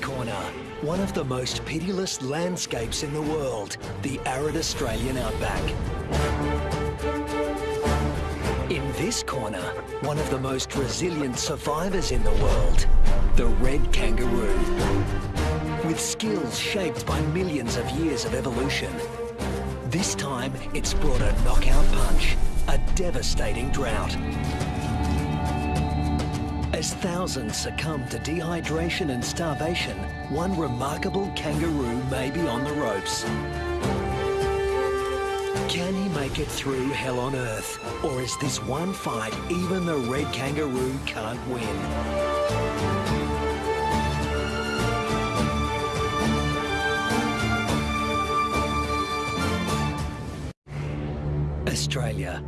corner, one of the most pitiless landscapes in the world, the arid Australian outback. In this corner, one of the most resilient survivors in the world, the red kangaroo. With skills shaped by millions of years of evolution, this time it's brought a knockout punch, a devastating drought. As thousands succumb to dehydration and starvation, one remarkable kangaroo may be on the ropes. Can he make it through hell on earth? Or is this one fight even the red kangaroo can't win? Australia,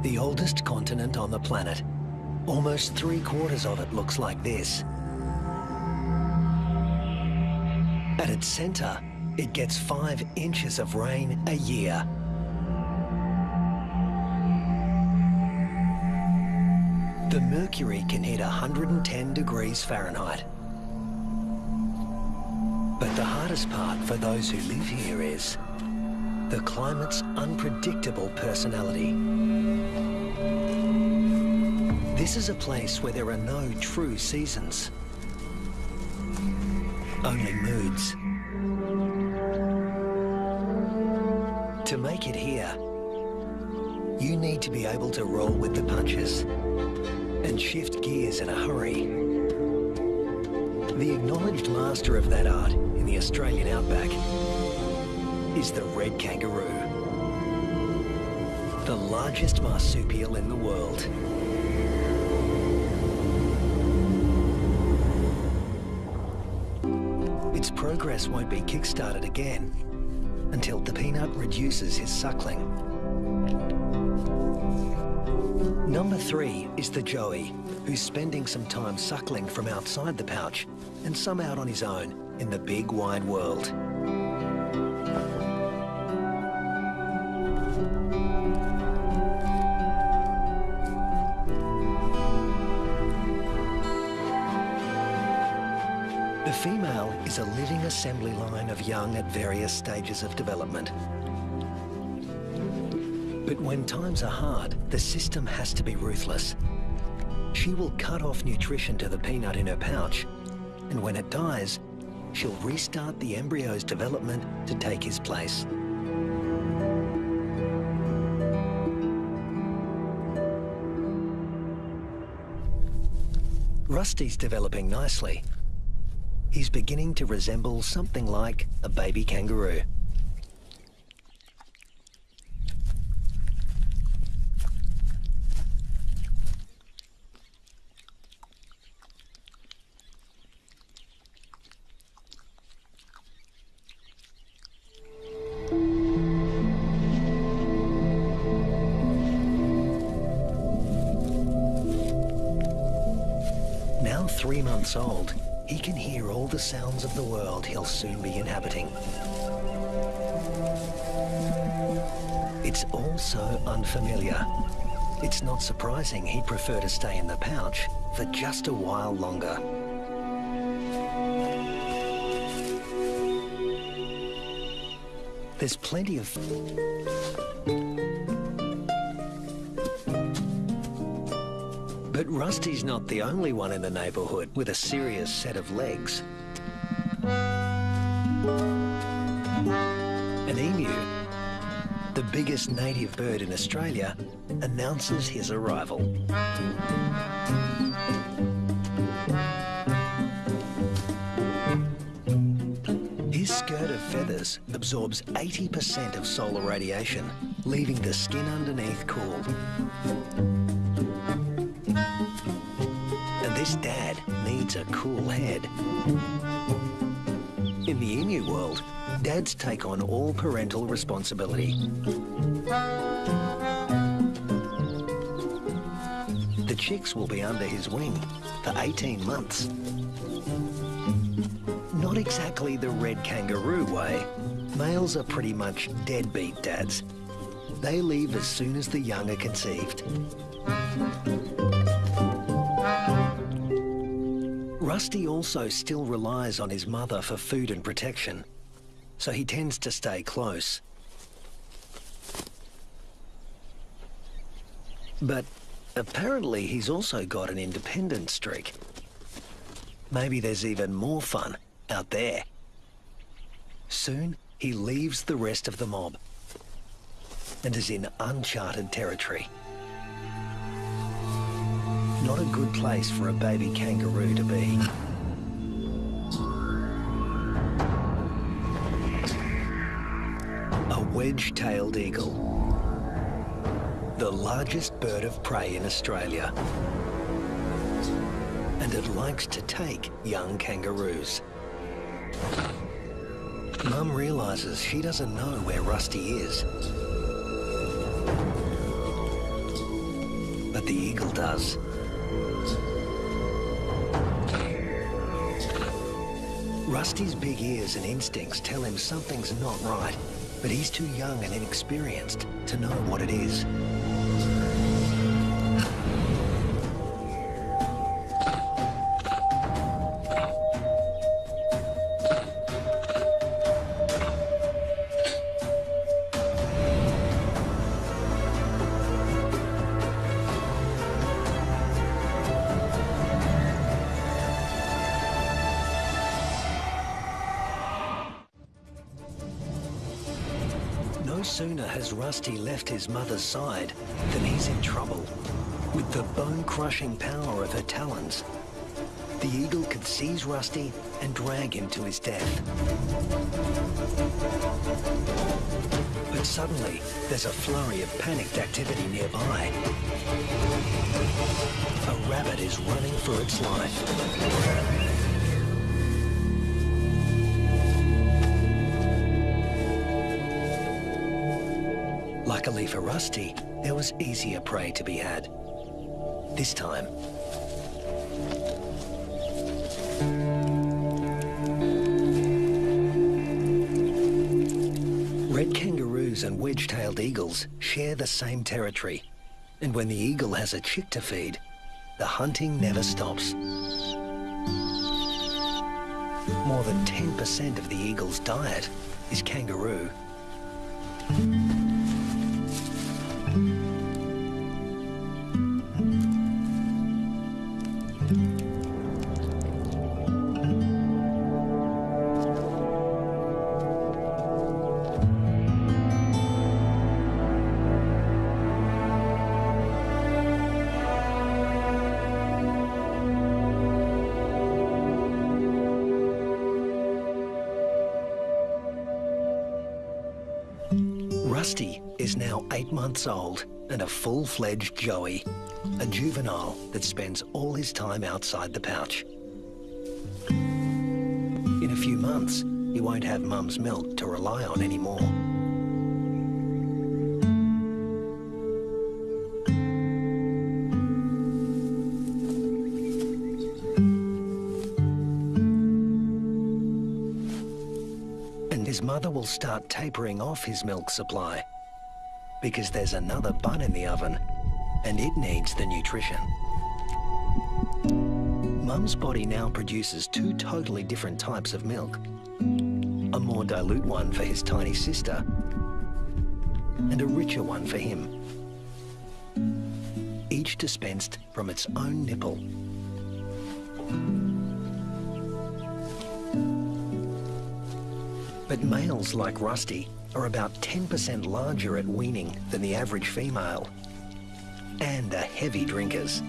the oldest continent on the planet. Almost three quarters of it looks like this. At its centre, it gets five inches of rain a year. The mercury can hit 110 degrees Fahrenheit. But the hardest part for those who live here is the climate's unpredictable personality. This is a place where there are no true seasons, only moods. To make it here, you need to be able to roll with the punches and shift gears in a hurry. The acknowledged master of that art in the Australian outback is the red kangaroo, the largest marsupial in the world. Its progress won't be kick-started again until the peanut reduces his suckling. Number three is the Joey, who's spending some time suckling from outside the pouch and some out on his own in the big wide world. Female is a living assembly line of young at various stages of development. But when times are hard, the system has to be ruthless. She will cut off nutrition to the peanut in her pouch, and when it dies, she'll restart the embryo's development to take his place. Rusty's developing nicely. He's beginning to resemble something like a baby kangaroo. Now three months old, he can hear all the sounds of the world he'll soon be inhabiting. It's all so unfamiliar. It's not surprising he'd prefer to stay in the pouch for just a while longer. There's plenty of... But Rusty's not the only one in the neighbourhood with a serious set of legs. An emu, the biggest native bird in Australia, announces his arrival. His skirt of feathers absorbs 80% of solar radiation, leaving the skin underneath cool. Dad needs a cool head. In the emu world, dads take on all parental responsibility. The chicks will be under his wing for 18 months. Not exactly the red kangaroo way. Males are pretty much deadbeat dads. They leave as soon as the young are conceived. Rusty also still relies on his mother for food and protection, so he tends to stay close. But apparently he's also got an independent streak. Maybe there's even more fun out there. Soon, he leaves the rest of the mob and is in uncharted territory. Not a good place for a baby kangaroo to be. A wedge-tailed eagle. The largest bird of prey in Australia. And it likes to take young kangaroos. Mum realises she doesn't know where Rusty is. But the eagle does. Rusty's big ears and instincts tell him something's not right, but he's too young and inexperienced to know what it is. Has Rusty left his mother's side then he's in trouble. With the bone-crushing power of her talons, the eagle could seize Rusty and drag him to his death. But suddenly, there's a flurry of panicked activity nearby. A rabbit is running for its life. Luckily for Rusty, there was easier prey to be had. This time, red kangaroos and wedge-tailed eagles share the same territory. And when the eagle has a chick to feed, the hunting never stops. More than 10% of the eagle's diet is kangaroo. Months old and a full-fledged joey, a juvenile that spends all his time outside the pouch. In a few months, he won't have mum's milk to rely on anymore. And his mother will start tapering off his milk supply because there's another bun in the oven and it needs the nutrition. Mum's body now produces two totally different types of milk. A more dilute one for his tiny sister and a richer one for him. Each dispensed from its own nipple. But males like Rusty are about 10% larger at weaning than the average female and are heavy drinkers.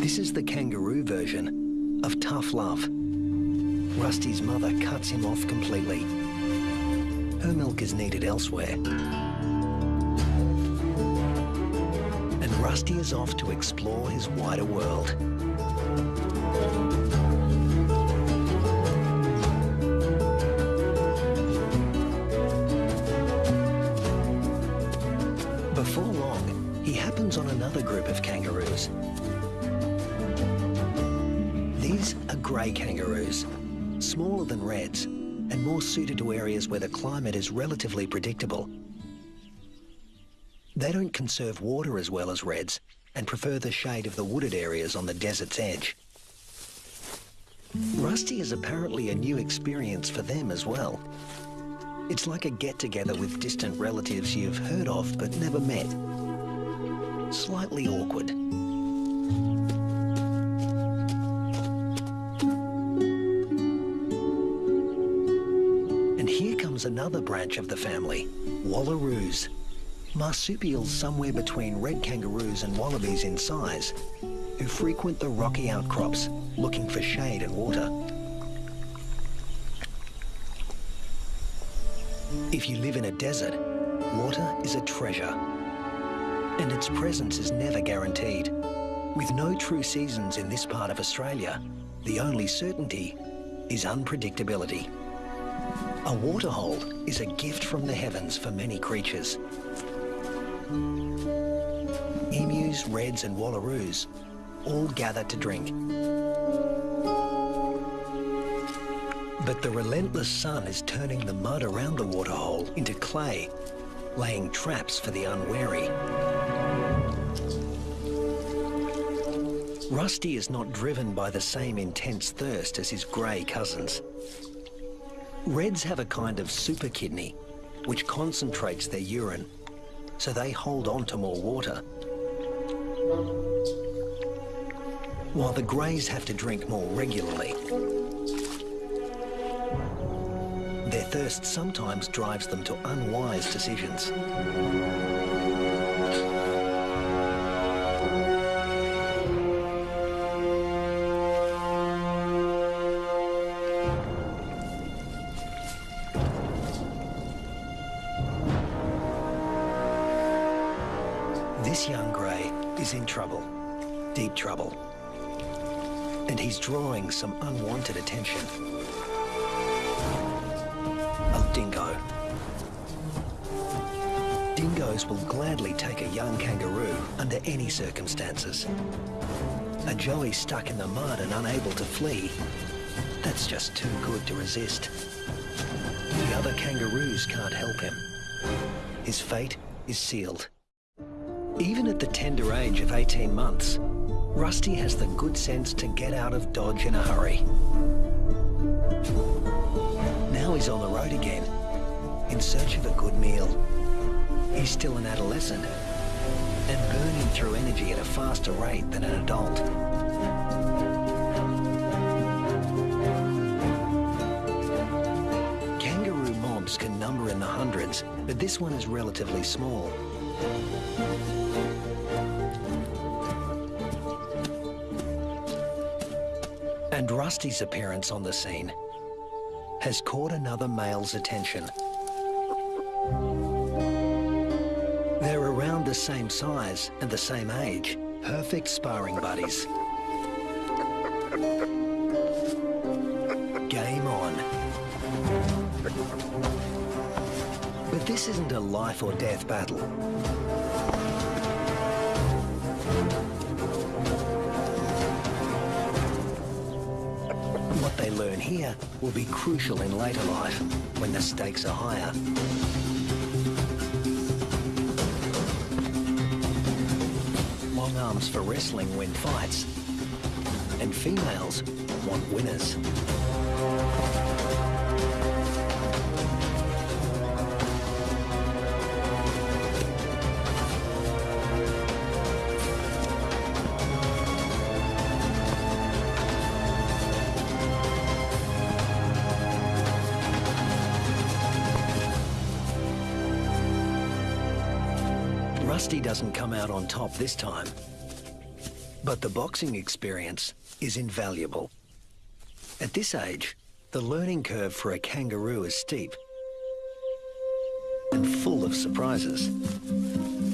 This is the kangaroo version of tough love. Rusty's mother cuts him off completely. Her milk is needed elsewhere. Rusty is off to explore his wider world. Before long, he happens on another group of kangaroos. These are grey kangaroos, smaller than reds, and more suited to areas where the climate is relatively predictable. They don't conserve water as well as reds and prefer the shade of the wooded areas on the desert's edge. Rusty is apparently a new experience for them as well. It's like a get-together with distant relatives you've heard of but never met. Slightly awkward. And here comes another branch of the family, wallaroos. Marsupials somewhere between red kangaroos and wallabies in size, who frequent the rocky outcrops looking for shade and water. If you live in a desert, water is a treasure. And its presence is never guaranteed. With no true seasons in this part of Australia, the only certainty is unpredictability. A waterhole is a gift from the heavens for many creatures. Emus, reds and wallaroos all gather to drink. But the relentless sun is turning the mud around the waterhole into clay, laying traps for the unwary. Rusty is not driven by the same intense thirst as his grey cousins. Reds have a kind of super kidney, which concentrates their urine, so they hold on to more water. While the greys have to drink more regularly. Their thirst sometimes drives them to unwise decisions. Is in trouble, deep trouble. And he's drawing some unwanted attention. A dingo. Dingoes will gladly take a young kangaroo under any circumstances. A joey stuck in the mud and unable to flee, that's just too good to resist. The other kangaroos can't help him. His fate is sealed. Even at the tender age of 18 months, Rusty has the good sense to get out of Dodge in a hurry. Now he's on the road again, in search of a good meal. He's still an adolescent, and burning through energy at a faster rate than an adult. Kangaroo mobs can number in the hundreds, but this one is relatively small. And Rusty's appearance on the scene has caught another male's attention. They're around the same size and the same age, perfect sparring buddies. Game on. But this isn't a life or death battle. Here will be crucial in later life, when the stakes are higher. Long arms for wrestling win fights, and females want winners. Rusty doesn't come out on top this time. But the boxing experience is invaluable. At this age, the learning curve for a kangaroo is steep and full of surprises.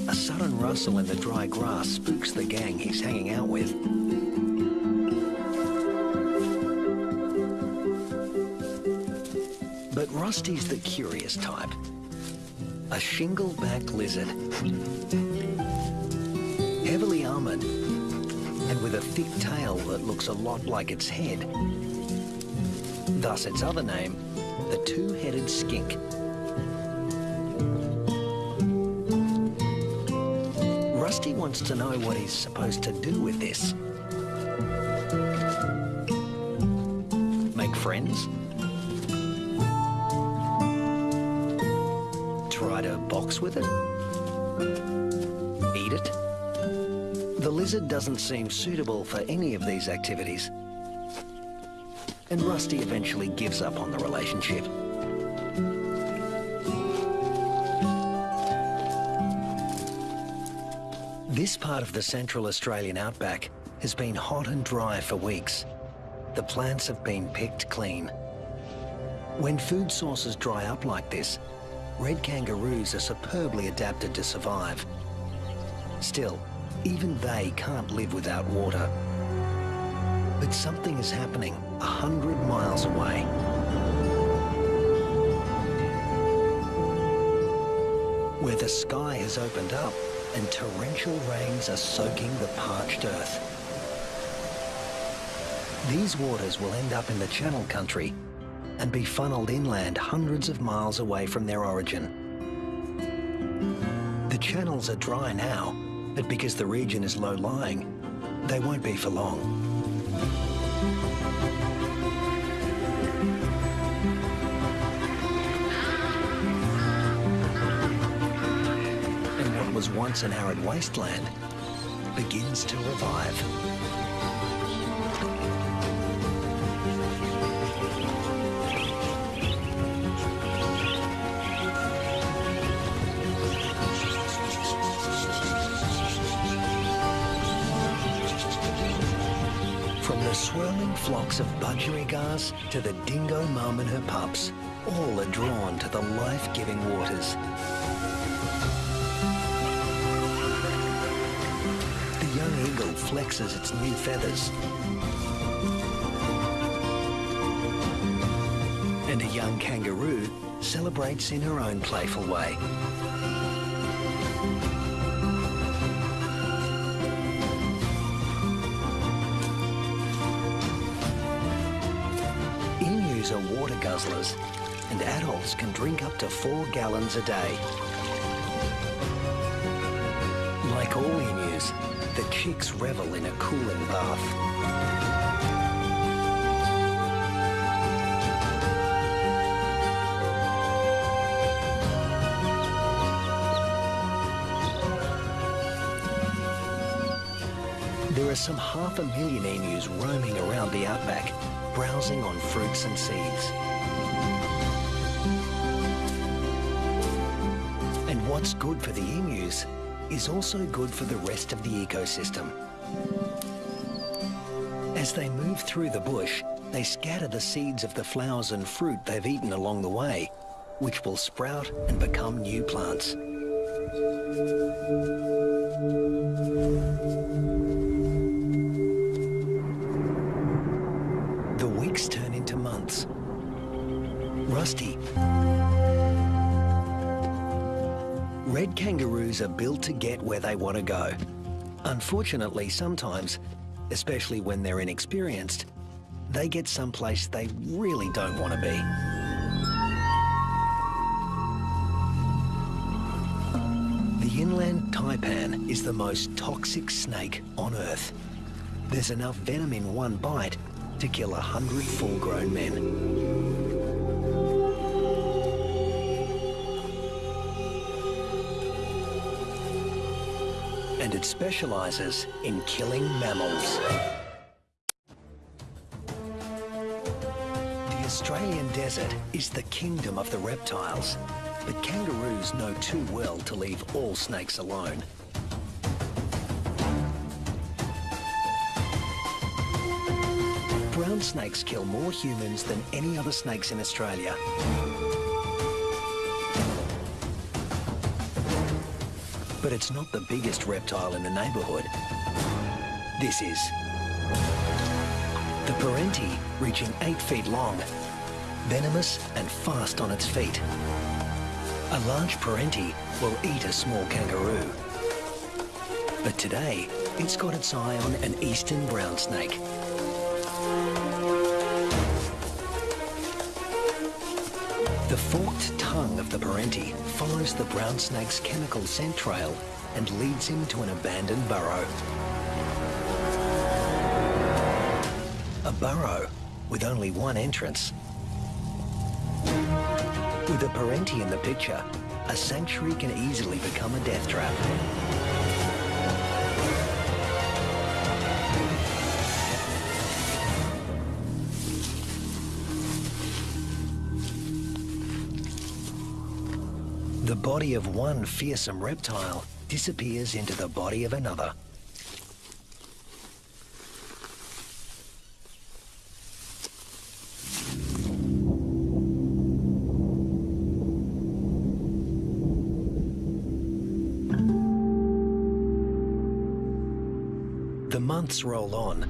A sudden rustle in the dry grass spooks the gang he's hanging out with. But Rusty's the curious type. A shingle-back lizard. Heavily armored and with a thick tail that looks a lot like its head. Thus its other name, the two-headed skink. Rusty wants to know what he's supposed to do with this. Make friends? The doesn't seem suitable for any of these activities. And Rusty eventually gives up on the relationship. This part of the Central Australian outback has been hot and dry for weeks. The plants have been picked clean. When food sources dry up like this, red kangaroos are superbly adapted to survive. Still, even they can't live without water. But something is happening a hundred miles away. Where the sky has opened up and torrential rains are soaking the parched earth. These waters will end up in the Channel Country and be funneled inland hundreds of miles away from their origin. The channels are dry now, but because the region is low-lying, they won't be for long. And what was once an arid wasteland begins to revive. Flocks of budgerigars to the dingo mum and her pups, all are drawn to the life-giving waters. The young eagle flexes its new feathers. And a young kangaroo celebrates in her own playful way. And adults can drink up to four gallons a day. Like all emus, the chicks revel in a cooling bath. There are some half a million emus roaming around the outback, browsing on fruits and seeds. What's good for the emus is also good for the rest of the ecosystem. As they move through the bush, they scatter the seeds of the flowers and fruit they've eaten along the way, which will sprout and become new plants. The weeks turn into months. Rusty Red kangaroos are built to get where they want to go. Unfortunately, sometimes, especially when they're inexperienced, they get someplace they really don't want to be. The inland taipan is the most toxic snake on Earth. There's enough venom in one bite to kill a hundred full-grown men. And it specializes in killing mammals. The Australian desert is the kingdom of the reptiles, but kangaroos know too well to leave all snakes alone. Brown snakes kill more humans than any other snakes in Australia. But it's not the biggest reptile in the neighbourhood. This is. The Perenti, reaching eight feet long, venomous and fast on its feet. A large Perenti will eat a small kangaroo. But today, it's got its eye on an eastern brown snake. The forked tongue of the Perenti follows the brown snake's chemical scent trail and leads him to an abandoned burrow. A burrow with only one entrance. With a Perenti in the picture, a sanctuary can easily become a death trap. Body of one fearsome reptile disappears into the body of another. The months roll on,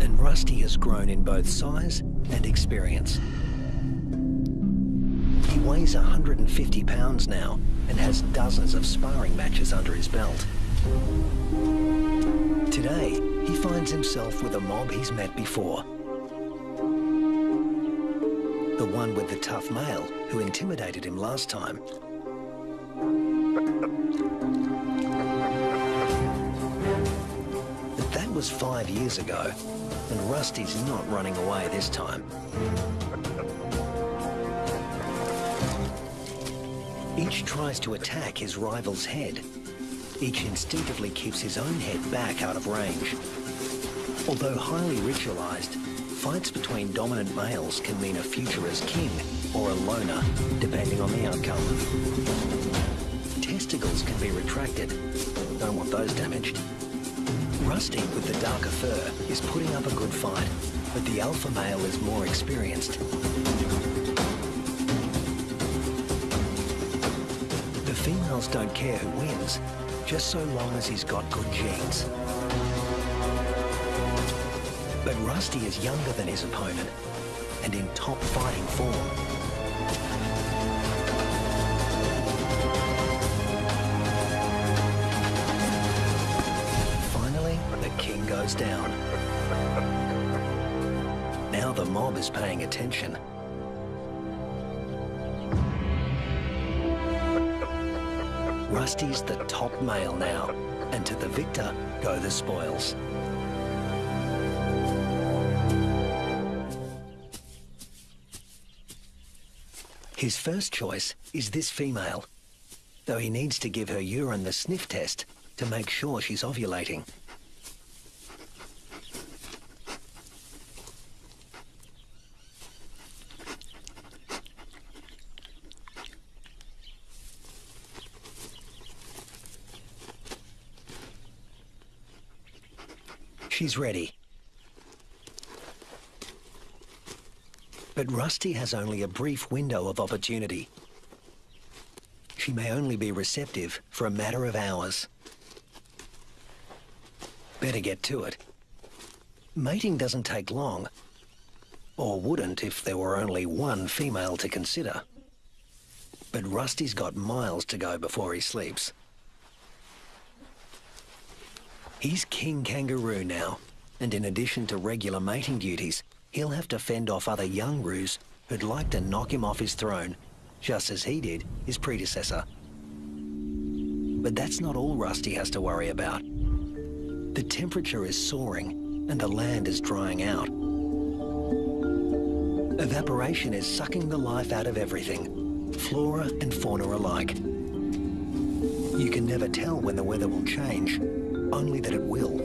and Rusty has grown in both size and experience. Weighs 150 pounds now and has dozens of sparring matches under his belt. Today, he finds himself with a mob he's met before. The one with the tough male who intimidated him last time. But that was five years ago, and Rusty's not running away this time. Each tries to attack his rival's head. Each instinctively keeps his own head back out of range. Although highly ritualized, fights between dominant males can mean a future as king or a loner, depending on the outcome. Testicles can be retracted. Don't want those damaged. Rusty, with the darker fur, is putting up a good fight, but the alpha male is more experienced. Females don't care who wins, just so long as he's got good genes. But Rusty is younger than his opponent and in top fighting form. Finally, the king goes down. Now the mob is paying attention. Rusty's the top male now, and to the victor go the spoils. His first choice is this female, though he needs to give her urine the sniff test to make sure she's ovulating. She's ready. But Rusty has only a brief window of opportunity. She may only be receptive for a matter of hours. Better get to it. Mating doesn't take long, or wouldn't if there were only one female to consider. But Rusty's got miles to go before he sleeps. He's king kangaroo now, and in addition to regular mating duties, he'll have to fend off other young roos who'd like to knock him off his throne, just as he did his predecessor. But that's not all Rusty has to worry about. The temperature is soaring, and the land is drying out. Evaporation is sucking the life out of everything, flora and fauna alike. You can never tell when the weather will change, only that it will.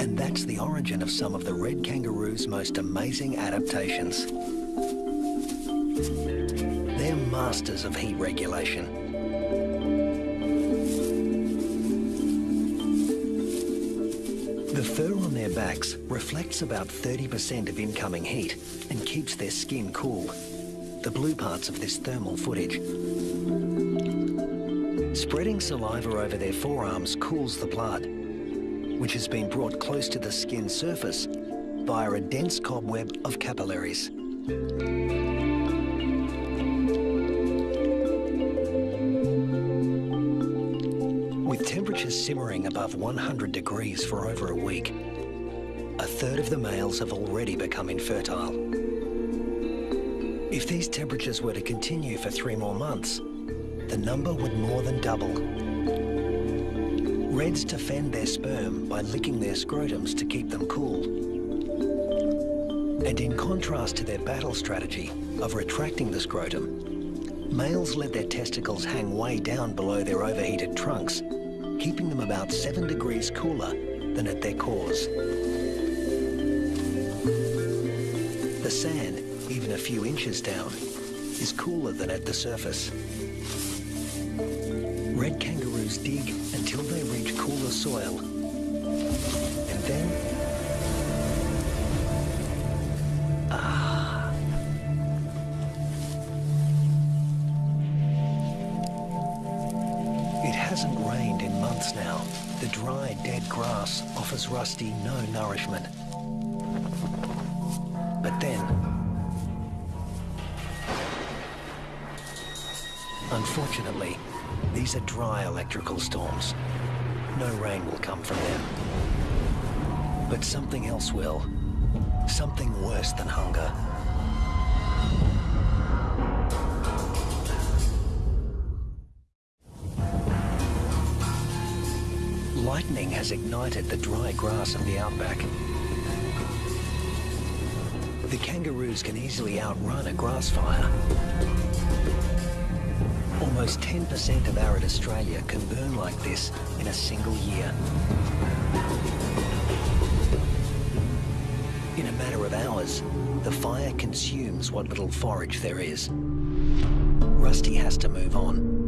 And that's the origin of some of the red kangaroo's most amazing adaptations. They're masters of heat regulation. The fur on their backs reflects about 30% of incoming heat and keeps their skin cool. The blue parts of this thermal footage. Spreading saliva over their forearms cools the blood, which has been brought close to the skin surface via a dense cobweb of capillaries. With temperatures simmering above 100 degrees for over a week, a third of the males have already become infertile. If these temperatures were to continue for three more months, the number would more than double. Reds defend their sperm by licking their scrotums to keep them cool. And in contrast to their battle strategy of retracting the scrotum, males let their testicles hang way down below their overheated trunks, keeping them about seven degrees cooler than at their cores. The sand, even a few inches down, is cooler than at the surface. Dig until they reach cooler soil. And then... Ah! It hasn't rained in months now. The dry, dead grass offers Rusty no nourishment. But then... Unfortunately, these are dry electrical storms. No rain will come from them. But something else will. Something worse than hunger. Lightning has ignited the dry grass of the outback. The kangaroos can easily outrun a grass fire. Almost 10% of arid Australia can burn like this in a single year. In a matter of hours, the fire consumes what little forage there is. Rusty has to move on.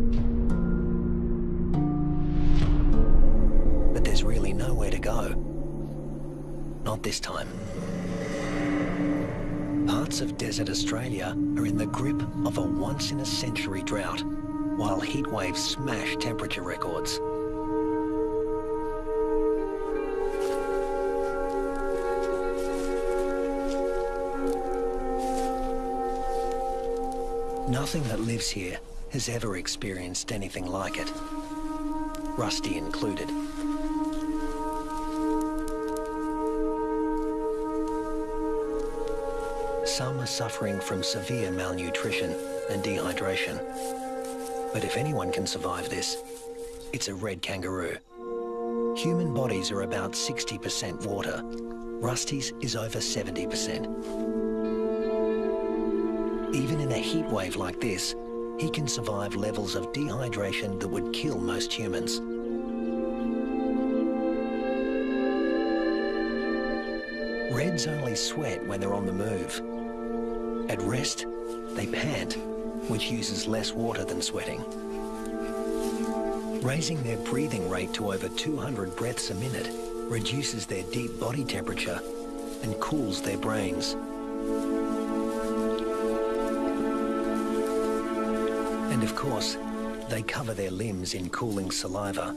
But there's really nowhere to go. Not this time. Parts of desert Australia are in the grip of a once-in-a-century drought, while heat waves smash temperature records. Nothing that lives here has ever experienced anything like it. Rusty included. Some are suffering from severe malnutrition and dehydration. But if anyone can survive this, it's a red kangaroo. Human bodies are about 60% water. Rusty's is over 70%. Even in a heat wave like this, he can survive levels of dehydration that would kill most humans. Reds only sweat when they're on the move. At rest, they pant, which uses less water than sweating. Raising their breathing rate to over 200 breaths a minute reduces their deep body temperature and cools their brains. And of course, they cover their limbs in cooling saliva.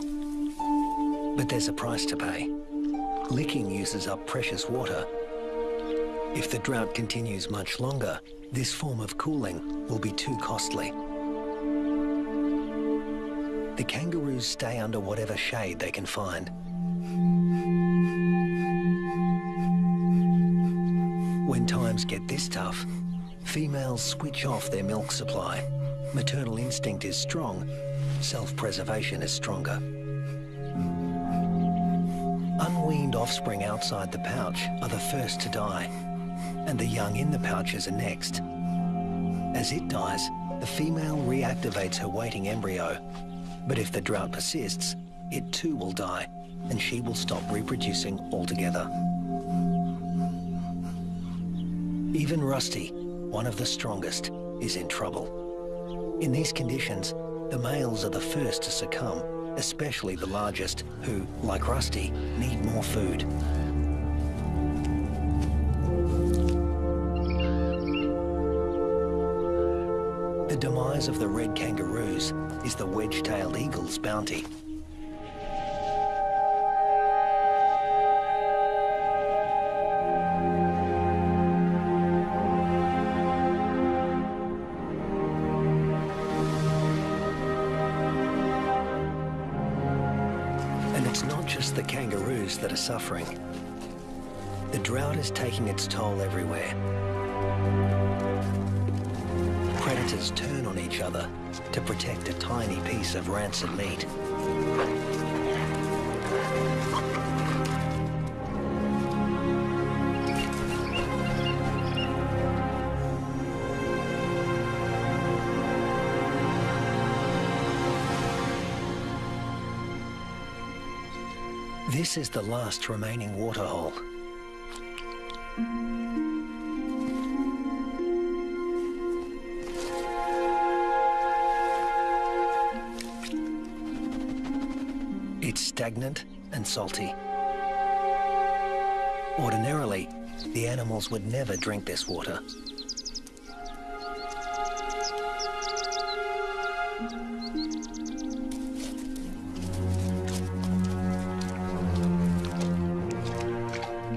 But there's a price to pay. Licking uses up precious water. If the drought continues much longer, this form of cooling will be too costly. The kangaroos stay under whatever shade they can find. When times get this tough, females switch off their milk supply. Maternal instinct is strong, self-preservation is stronger. Unweaned offspring outside the pouch are the first to die, and the young in the pouches are next. As it dies, the female reactivates her waiting embryo. But if the drought persists, it too will die, and she will stop reproducing altogether. Even Rusty, one of the strongest, is in trouble. In these conditions, the males are the first to succumb, especially the largest, who, like Rusty, need more food. Demise of the red kangaroos is the wedge-tailed eagle's bounty. And it's not just the kangaroos that are suffering. The drought is taking its toll everywhere. Predators turn on each other to protect a tiny piece of rancid meat. This is the last remaining waterhole. Stagnant and salty. Ordinarily, the animals would never drink this water.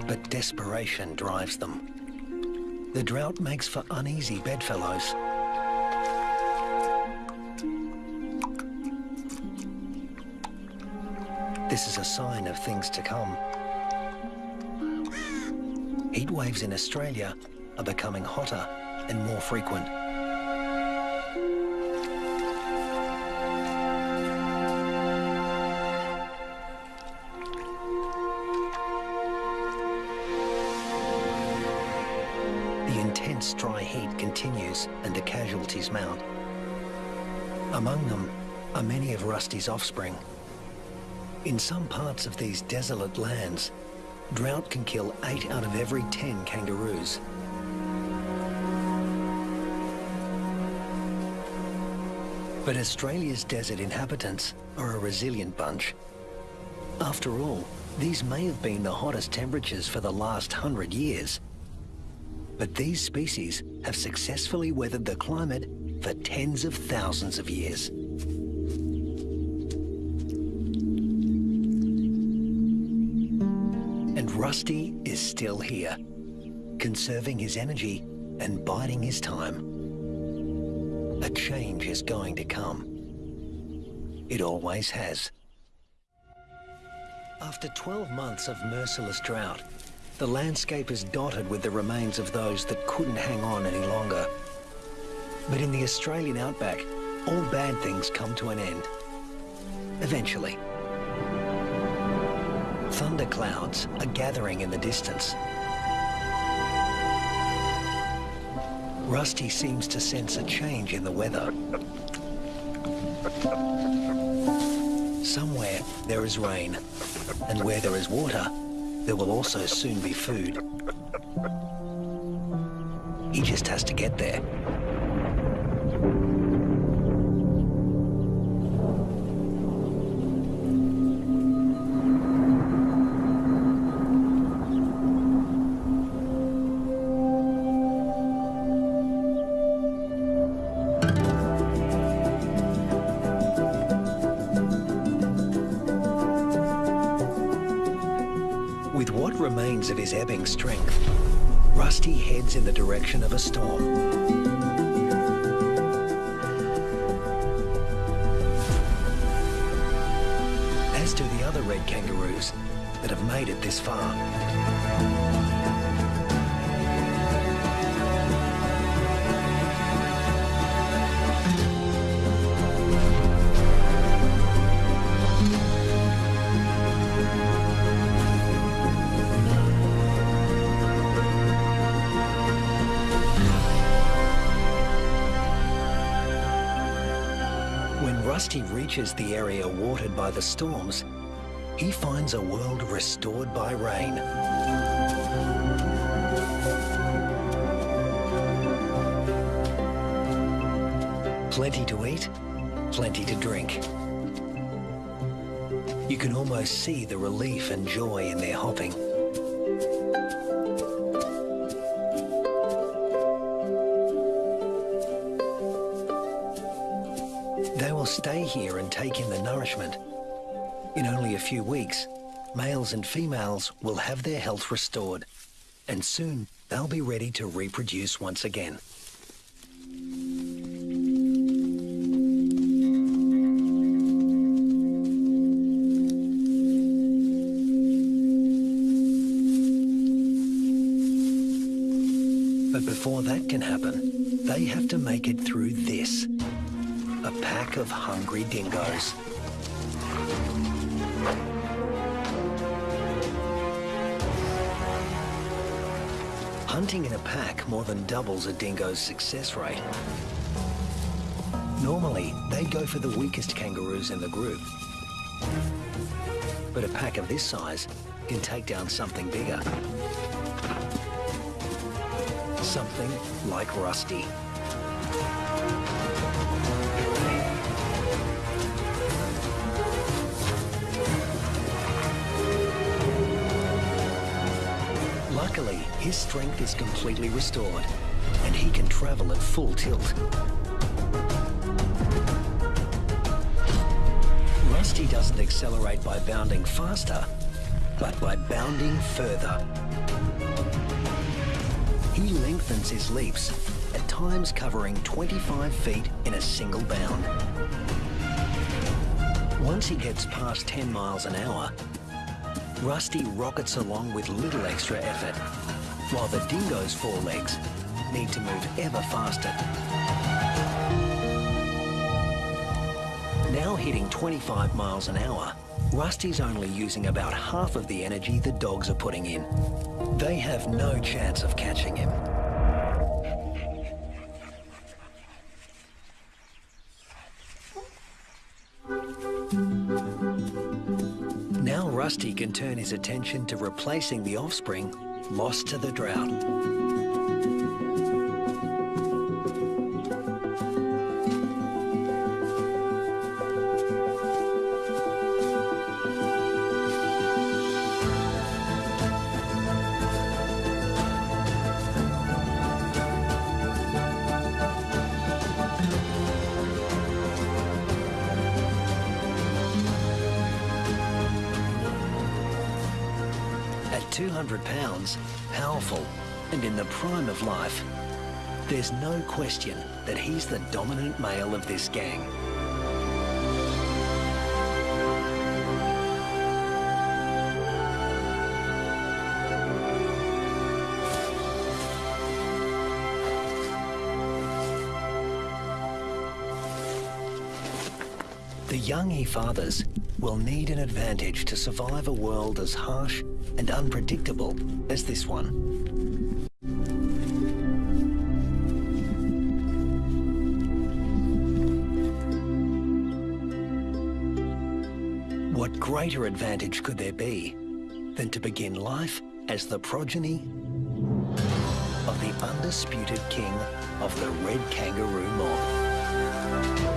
But desperation drives them. The drought makes for uneasy bedfellows. This is a sign of things to come. Heat waves in Australia are becoming hotter and more frequent. The intense dry heat continues and the casualties mount. Among them are many of Rusty's offspring. In some parts of these desolate lands, drought can kill 8 out of every 10 kangaroos. But Australia's desert inhabitants are a resilient bunch. After all, these may have been the hottest temperatures for the last hundred years. But these species have successfully weathered the climate for tens of thousands of years. Rusty is still here, conserving his energy and biding his time. A change is going to come. It always has. After 12 months of merciless drought, the landscape is dotted with the remains of those that couldn't hang on any longer. But in the Australian outback, all bad things come to an end. Eventually. Thunderclouds are gathering in the distance. Rusty seems to sense a change in the weather. Somewhere there is rain, and where there is water, there will also soon be food. He just has to get there. Strength, Rusty heads in the direction of a storm. As do the other red kangaroos that have made it this far. Rusty reaches the area watered by the storms, he finds a world restored by rain. Plenty to eat, plenty to drink. You can almost see the relief and joy in their hopping. Take in the nourishment. In only a few weeks, males and females will have their health restored, and soon they'll be ready to reproduce once again. But before that can happen, they have to make it through this. A pack of hungry dingoes. Hunting in a pack more than doubles a dingo's success rate. Normally, they'd go for the weakest kangaroos in the group. But a pack of this size can take down something bigger. Something like Rusty. His strength is completely restored, and he can travel at full tilt. Rusty doesn't accelerate by bounding faster, but by bounding further. He lengthens his leaps, at times covering 25 feet in a single bound. Once he gets past 10 miles an hour, Rusty rockets along with little extra effort, while the dingo's forelegs need to move ever faster. Now hitting 25 miles an hour, Rusty's only using about half of the energy the dogs are putting in. They have no chance of catching him. Now Rusty can turn his attention to replacing the offspring lost to the drought. 200 pounds, powerful, and in the prime of life, there's no question that he's the dominant male of this gang. The young e-fathers will need an advantage to survive a world as harsh and unpredictable as this one. What greater advantage could there be than to begin life as the progeny of the undisputed king of the red kangaroo mob?